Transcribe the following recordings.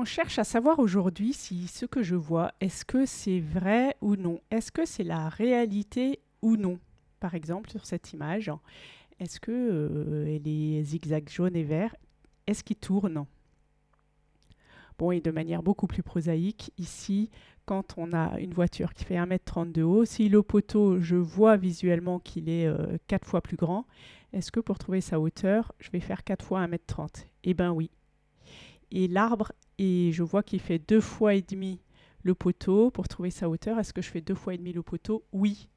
On cherche à savoir aujourd'hui si ce que je vois, est-ce que c'est vrai ou non? Est-ce que c'est la réalité ou non? Par exemple, sur cette image, est-ce que euh, les zigzags jaunes et verts, est-ce qu'ils tournent? Bon, et de manière beaucoup plus prosaïque, ici, quand on a une voiture qui fait 1m30 de haut, si le poteau, je vois visuellement qu'il est 4 euh, fois plus grand, est-ce que pour trouver sa hauteur, je vais faire 4 fois 1m30 Eh bien oui. Et l'arbre, et je vois qu'il fait 2 fois et demi le poteau. Pour trouver sa hauteur, est-ce que je fais 2 fois et demi le poteau? Oui.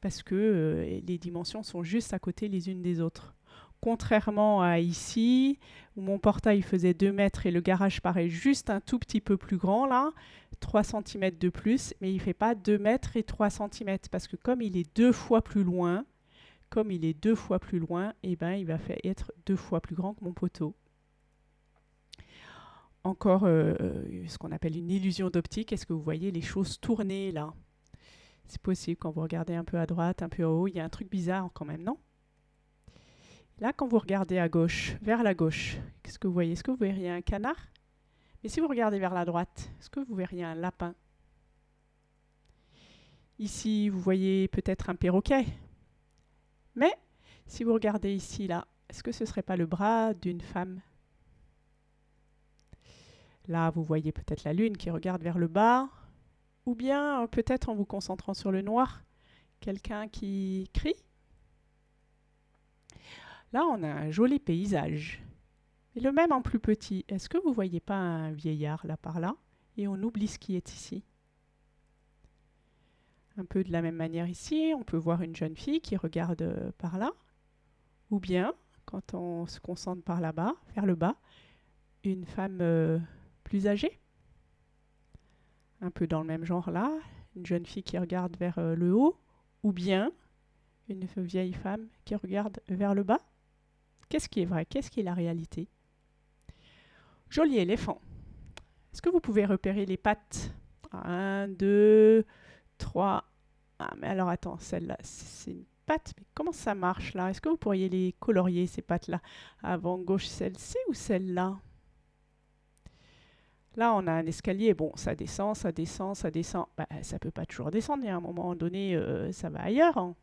Parce que euh, les dimensions sont juste à côté les unes des autres. Contrairement à ici, où mon portail faisait 2 mètres et le garage paraît juste un tout petit peu plus grand, là, 3 cm de plus, mais il ne fait pas 2 mètres et 3 cm, parce que comme il est deux fois plus loin, comme il est deux fois plus loin, eh ben, il va faire être deux fois plus grand que mon poteau. Encore euh, ce qu'on appelle une illusion d'optique. Est-ce que vous voyez les choses tourner là? C'est possible quand vous regardez un peu à droite, un peu en haut, il y a un truc bizarre quand même, non? Là, quand vous regardez à gauche, vers la gauche, qu'est-ce que vous voyez? Est-ce que vous verriez un canard? Mais si vous regardez vers la droite, est-ce que vous verriez un lapin? Ici, vous voyez peut-être un perroquet. Mais si vous regardez ici, là, est-ce que ce ne serait pas le bras d'une femme? Là, vous voyez peut-être la lune qui regarde vers le bas, ou bien peut-être en vous concentrant sur le noir, quelqu'un qui crie Là, on a un joli paysage. Et le même en plus petit. Est-ce que vous voyez pas un vieillard là par là Et on oublie ce qui est ici? Un peu de la même manière ici, on peut voir une jeune fille qui regarde euh, par là. Ou bien, quand on se concentre par là-bas, vers le bas, une femme euh, plus âgée. Un peu dans le même genre là, une jeune fille qui regarde vers euh, le haut. Ou bien une vieille femme qui regarde vers le bas. Qu'est-ce qui est vrai? Qu'est-ce qui est la réalité? Joli éléphant. Est-ce que vous pouvez repérer les pattes? Un, deux, trois. Ah, mais alors attends, celle-là, c'est une patte. Mais comment ça marche là? Est-ce que vous pourriez les colorier, ces pattes-là? Avant, gauche, celle-ci ou celle-là? Là, on a un escalier. Bon, ça descend, ça descend, ça descend. Bah, ça ne peut pas toujours descendre. Il y a un moment donné, euh, ça va ailleurs. Hein.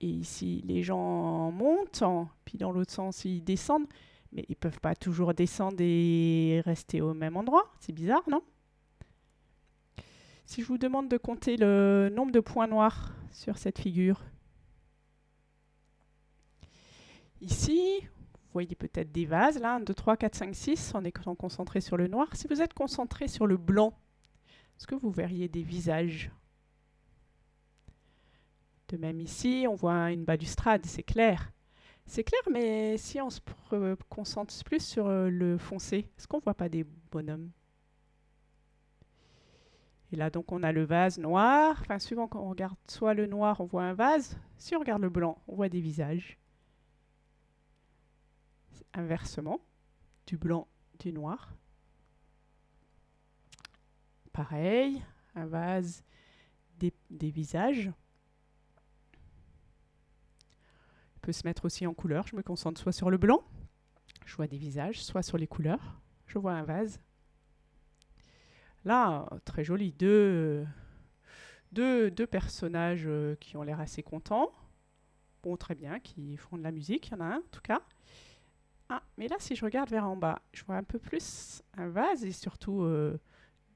Et ici, les gens montent, puis dans l'autre sens, ils descendent. Mais ils ne peuvent pas toujours descendre et rester au même endroit. C'est bizarre, non? Si je vous demande de compter le nombre de points noirs sur cette figure. Ici, voyez peut-être des vases, là, 1, 2, 3, 4, 5, 6, en étant concentré sur le noir. Si vous êtes concentré sur le blanc, est-ce que vous verriez des visages? De même ici, on voit une balustrade, c'est clair. C'est clair, mais si on se concentre plus sur euh, le foncé, est-ce qu'on ne voit pas des bonhommes? Et là, donc, on a le vase noir. Enfin, suivant quand on regarde soit le noir, on voit un vase. Si on regarde le blanc, on voit des visages. Inversement, du blanc, du noir. Pareil, un vase, des visages. se mettre aussi en couleur. Je me concentre soit sur le blanc, je vois des visages, soit sur les couleurs. Je vois un vase. Là, très joli, deux, deux, deux personnages euh, qui ont l'air assez contents. Bon, très bien, qui font de la musique, il y en a un en tout cas. Ah, mais là, si je regarde vers en bas, je vois un peu plus un vase et surtout euh,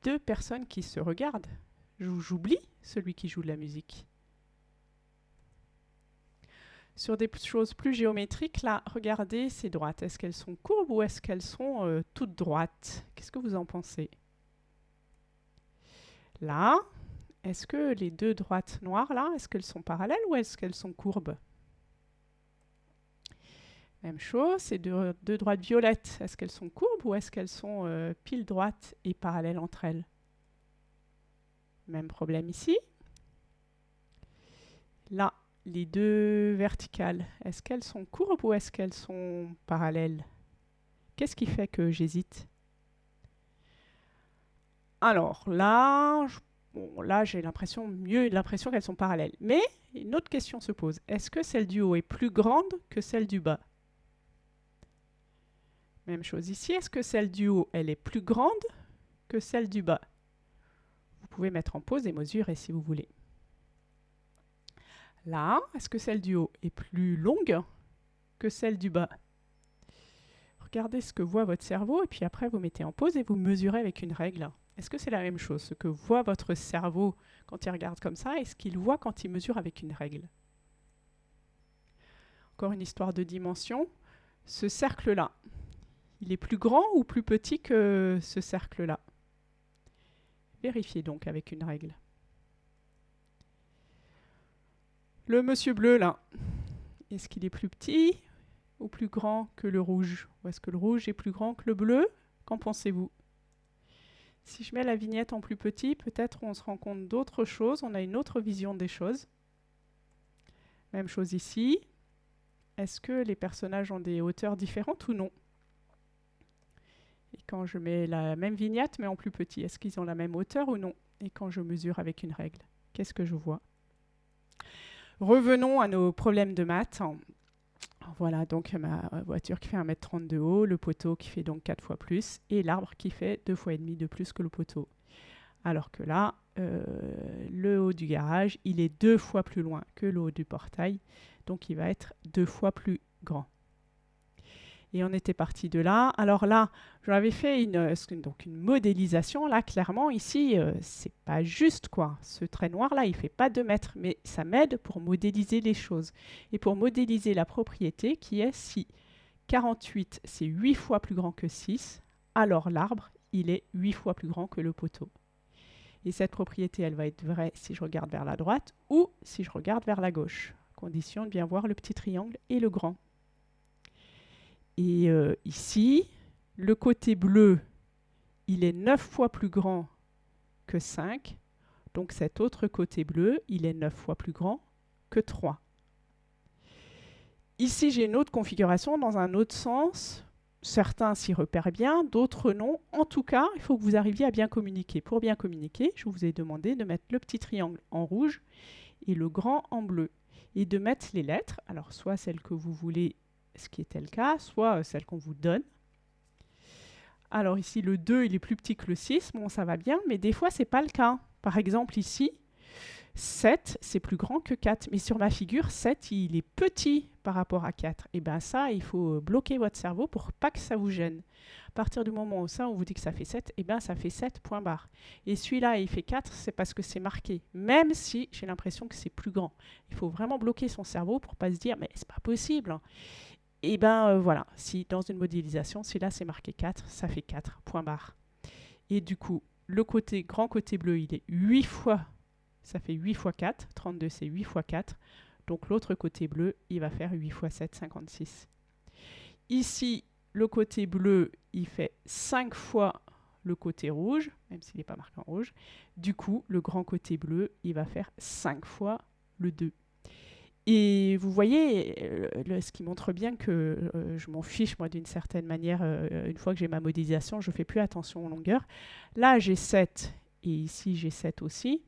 deux personnes qui se regardent. J'oublie celui qui joue de la musique. Sur des choses plus géométriques, là, regardez ces droites. Est-ce qu'elles sont courbes ou est-ce qu'elles sont euh, toutes droites? Qu'est-ce que vous en pensez? Là, est-ce que les deux droites noires, là, est-ce qu'elles sont parallèles ou est-ce qu'elles sont courbes? Même chose, ces deux, droites violettes, est-ce qu'elles sont courbes ou est-ce qu'elles sont euh, pile droites et parallèles entre elles? Même problème ici. Là, les deux verticales, est-ce qu'elles sont courbes ou est-ce qu'elles sont parallèles? Qu'est-ce qui fait que j'hésite? Alors là, là j'ai l'impression mieux l'impression qu'elles sont parallèles. Mais une autre question se pose. Est-ce que celle du haut est plus grande que celle du bas? Même chose ici. Est-ce que celle du haut, elle est plus grande que celle du bas? Vous pouvez mettre en pause et mesurer si vous voulez. Là, est-ce que celle du haut est plus longue que celle du bas? Regardez ce que voit votre cerveau et puis après vous mettez en pause et vous mesurez avec une règle. Est-ce que c'est la même chose, ce que voit votre cerveau quand il regarde comme ça et ce qu'il voit quand il mesure avec une règle? Encore une histoire de dimension. Ce cercle-là, il est plus grand ou plus petit que ce cercle-là? Vérifiez donc avec une règle. Le monsieur bleu, là, est-ce qu'il est plus petit ou plus grand que le rouge? Ou est-ce que le rouge est plus grand que le bleu? Qu'en pensez-vous? Si je mets la vignette en plus petit, peut-être on se rend compte d'autres choses, on a une autre vision des choses. Même chose ici. Est-ce que les personnages ont des hauteurs différentes ou non? Et quand je mets la même vignette mais en plus petit, est-ce qu'ils ont la même hauteur ou non? Et quand je mesure avec une règle, qu'est-ce que je vois? Revenons à nos problèmes de maths. Voilà, donc ma voiture qui fait 1m30 de haut, le poteau qui fait donc 4 fois plus, et l'arbre qui fait 2 fois et demi de plus que le poteau. Alors que là, euh, le haut du garage, il est deux fois plus loin que le haut du portail, donc il va être deux fois plus grand. Et on était parti de là. Alors là, j'avais fait une, euh, une modélisation. Là, clairement, ici, euh, c'est pas juste, quoi. Ce trait noir-là, il fait pas 2 mètres, mais ça m'aide pour modéliser les choses. Et pour modéliser la propriété qui est si 48, c'est 8 fois plus grand que 6, alors l'arbre, il est 8 fois plus grand que le poteau. Et cette propriété, elle va être vraie si je regarde vers la droite ou si je regarde vers la gauche. Condition de bien voir le petit triangle et le grand. Et euh, ici, le côté bleu, il est 9 fois plus grand que 5. Donc cet autre côté bleu, il est 9 fois plus grand que 3. Ici, j'ai une autre configuration dans un autre sens. Certains s'y repèrent bien, d'autres non. En tout cas, il faut que vous arriviez à bien communiquer. Pour bien communiquer, je vous ai demandé de mettre le petit triangle en rouge et le grand en bleu. Et de mettre les lettres, alors soit celles que vous voulez ce qui était le cas, soit euh, celle qu'on vous donne. Alors ici, le 2, il est plus petit que le 6. Bon, ça va bien, mais des fois, ce n'est pas le cas. Par exemple, ici, 7, c'est plus grand que 4. Mais sur ma figure, 7, il est petit par rapport à 4. Et bien ça, il faut euh, bloquer votre cerveau pour pas que ça vous gêne. À partir du moment où ça, on vous dit que ça fait 7, et bien ça fait 7, point barre. Et celui-là, il fait 4, c'est parce que c'est marqué. Même si j'ai l'impression que c'est plus grand. Il faut vraiment bloquer son cerveau pour pas se dire, mais c'est pas possible. Et bien euh, voilà, si dans une modélisation, si là c'est marqué 4, ça fait 4, point barre. Et du coup, le côté grand côté bleu, il est 8 fois, ça fait 8 fois 4, 32 c'est 8 fois 4, donc l'autre côté bleu, il va faire 8 fois 7, 56. Ici, le côté bleu, il fait 5 fois le côté rouge, même s'il n'est pas marqué en rouge. Du coup, le grand côté bleu, il va faire 5 fois le 2. Et vous voyez, euh, ce qui montre bien que euh, je m'en fiche, moi, d'une certaine manière, euh, une fois que j'ai ma modélisation, je ne fais plus attention aux longueurs. Là, j'ai 7, et ici, j'ai 7 aussi.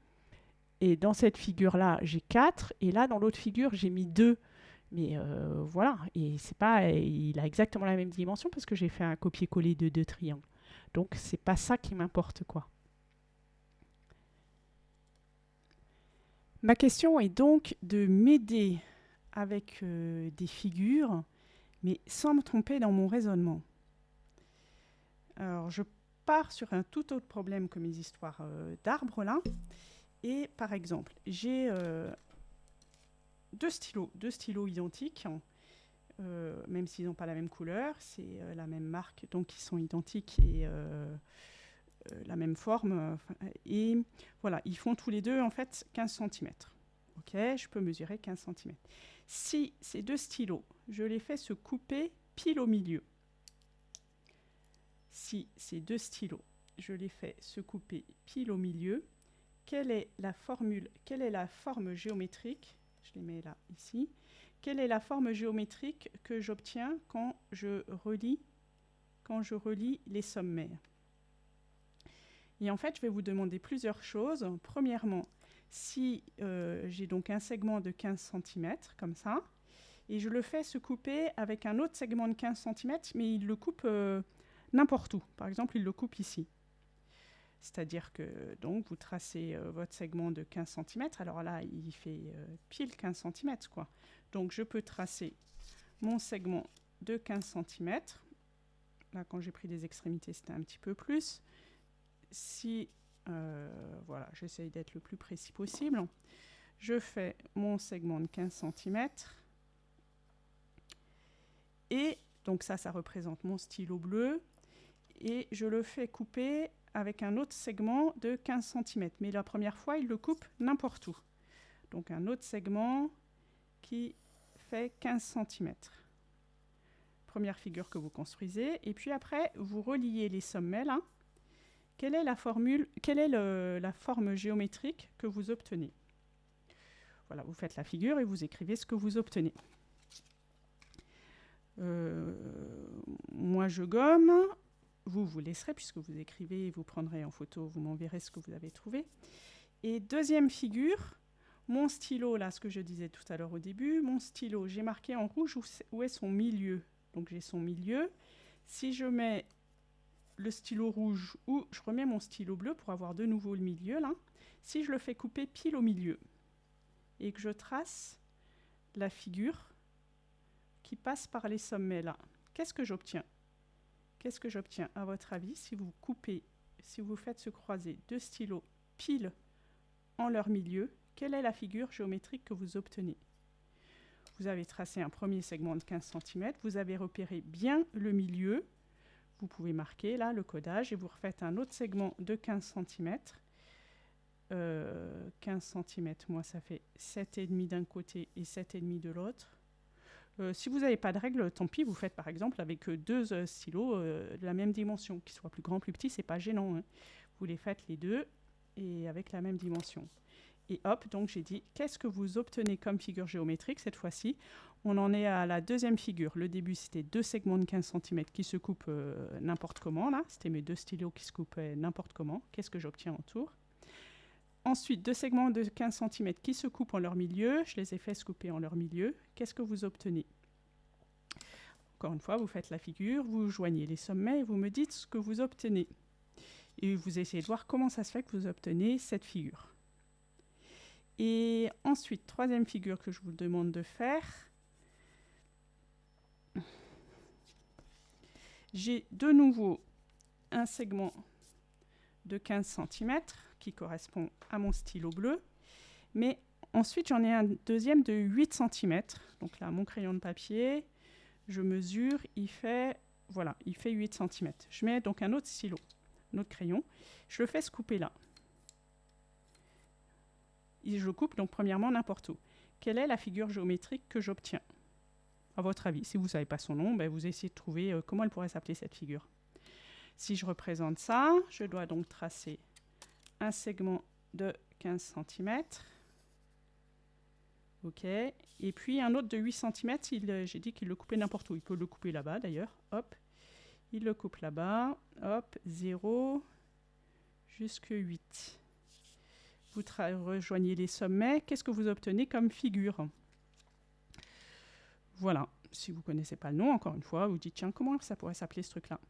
Et dans cette figure-là, j'ai 4, et là, dans l'autre figure, j'ai mis 2. Mais voilà, et c'est pas, il a exactement la même dimension parce que j'ai fait un copier-coller de deux triangles. Donc, c'est pas ça qui m'importe, quoi. Ma question est donc de m'aider avec euh, des figures, mais sans me tromper dans mon raisonnement. Alors, je pars sur un tout autre problème que mes histoires euh, d'arbres là. Et par exemple, j'ai euh, deux stylos, deux stylos identiques, même s'ils n'ont pas la même couleur, c'est la même marque, donc ils sont identiques et la même forme. Euh, et voilà, ils font tous les deux en fait 15 cm. Ok, je peux mesurer 15 cm. Si ces deux stylos, je les fais se couper pile au milieu, si ces deux stylos, je les fais se couper pile au milieu, quelle est la formule, quelle est la forme géométrique, je les mets là, ici, quelle est la forme géométrique que j'obtiens quand je relie, quand je les sommaires? Et en fait, je vais vous demander plusieurs choses. Premièrement, si euh, j'ai donc un segment de 15 cm, comme ça, et je le fais se couper avec un autre segment de 15 cm, mais il le coupe euh, n'importe où. Par exemple, il le coupe ici. C'est-à-dire que donc vous tracez euh, votre segment de 15 cm. Alors là, il fait pile 15 cm. Quoi. Donc je peux tracer mon segment de 15 cm. Là, quand j'ai pris des extrémités, c'était un petit peu plus. Si, voilà, j'essaye d'être le plus précis possible. Je fais mon segment de 15 cm. Et donc ça, ça représente mon stylo bleu. Et je le fais couper avec un autre segment de 15 cm. Mais la première fois, il le coupe n'importe où. Donc un autre segment qui fait 15 cm. Première figure que vous construisez. Et puis après, vous reliez les sommets là. Quelle est la forme géométrique que vous obtenez? Voilà, vous faites la figure et vous écrivez ce que vous obtenez. Euh, moi, je gomme. Vous, vous laisserez, puisque vous écrivez, vous prendrez en photo, vous m'enverrez ce que vous avez trouvé. Et deuxième figure, mon stylo, là, ce que je disais tout à l'heure au début, mon stylo, j'ai marqué en rouge où, est son milieu. Donc j'ai son milieu. Si je mets le stylo rouge ou je remets mon stylo bleu pour avoir de nouveau le milieu, là, si je le fais couper pile au milieu et que je trace la figure, qui passe par les sommets là. Qu'est-ce que j'obtiens? Qu'est-ce que j'obtiens à votre avis si vous coupez, si vous faites se croiser deux stylos pile en leur milieu Quelle est la figure géométrique que vous obtenez? Vous avez tracé un premier segment de 15 cm, vous avez repéré bien le milieu, vous pouvez marquer là le codage et vous refaites un autre segment de 15 cm. 15 cm, moi ça fait 7,5 d'un côté et 7,5 de l'autre. Euh, si vous n'avez pas de règle, tant pis, vous faites par exemple avec euh, deux euh, stylos de la même dimension, qu'ils soient plus grands, plus petits, c'est pas gênant. Hein. Vous les faites les deux et avec la même dimension. Et hop, donc j'ai dit, qu'est-ce que vous obtenez comme figure géométrique cette fois-ci? On en est à la deuxième figure. Le début, c'était deux segments de 15 cm qui se coupent n'importe comment, là. C'était mes deux stylos qui se coupaient n'importe comment. Qu'est-ce que j'obtiens autour? Ensuite, deux segments de 15 cm qui se coupent en leur milieu. Je les ai fait se couper en leur milieu. Qu'est-ce que vous obtenez? Encore une fois, vous faites la figure, vous joignez les sommets et vous me dites ce que vous obtenez. Et vous essayez de voir comment ça se fait que vous obtenez cette figure. Et ensuite, troisième figure que je vous demande de faire. J'ai de nouveau un segment de 15 cm qui correspond à mon stylo bleu. Mais ensuite, j'en ai un deuxième de 8 cm. Donc là, mon crayon de papier, je mesure, il fait, voilà, il fait 8 cm. Je mets donc un autre stylo, un autre crayon. Je le fais se couper là. Et je le coupe donc premièrement n'importe où. Quelle est la figure géométrique que j'obtiens? À votre avis, si vous ne savez pas son nom, ben vous essayez de trouver euh, comment elle pourrait s'appeler cette figure? Si je représente ça, je dois donc tracer un segment de 15 cm. OK. Et puis un autre de 8 cm, euh, j'ai dit qu'il le coupait n'importe où. Il peut le couper là-bas d'ailleurs. Hop. Il le coupe là-bas. Hop. 0 jusque 8. Vous rejoignez les sommets. Qu'est-ce que vous obtenez comme figure? Voilà. Si vous ne connaissez pas le nom, encore une fois, vous dites, tiens, comment ça pourrait s'appeler ce truc-là?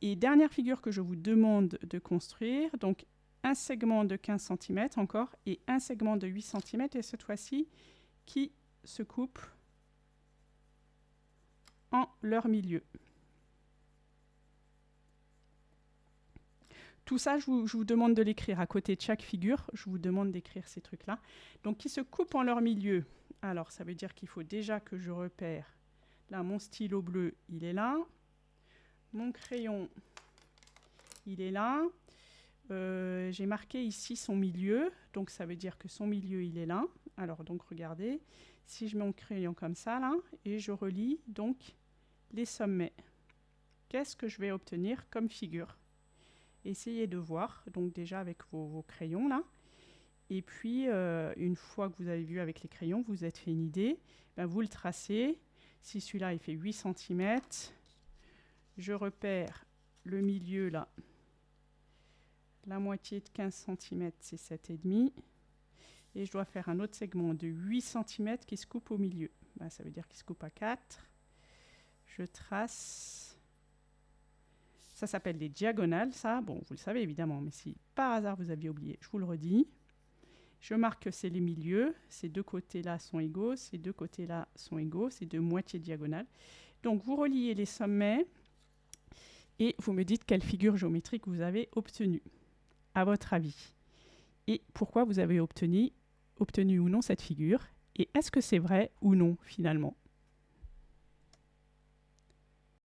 Et dernière figure que je vous demande de construire, donc un segment de 15 cm encore et un segment de 8 cm et cette fois-ci qui se coupe en leur milieu. Tout ça, je vous, demande de l'écrire à côté de chaque figure. Je vous demande d'écrire ces trucs-là. Donc, qui se coupent en leur milieu. Alors, ça veut dire qu'il faut déjà que je repère. Là, mon stylo bleu, il est là. Mon crayon, il est là. Euh, j'ai marqué ici son milieu, donc ça veut dire que son milieu, il est là. Alors, donc, regardez, si je mets mon crayon comme ça, là, et je relis, donc, les sommets. Qu'est-ce que je vais obtenir comme figure? Essayez de voir, donc déjà avec vos, crayons, là. Et puis, euh, une fois que vous avez vu avec les crayons, vous êtes fait une idée, ben, vous le tracez. Si celui-là, il fait 8 cm, je repère le milieu là. La moitié de 15 cm, c'est 7,5. Et je dois faire un autre segment de 8 cm qui se coupe au milieu. Ben, ça veut dire qu'il se coupe à 4. Je trace. Ça s'appelle des diagonales, ça. Bon, vous le savez évidemment, mais si par hasard vous aviez oublié, je vous le redis. Je marque que c'est les milieux. Ces deux côtés-là sont égaux, ces deux côtés-là sont égaux, ces deux moitiés diagonales. Donc vous reliez les sommets et vous me dites quelle figure géométrique vous avez obtenue, à votre avis. Et pourquoi vous avez obtenu, obtenu ou non cette figure. Et est-ce que c'est vrai ou non finalement?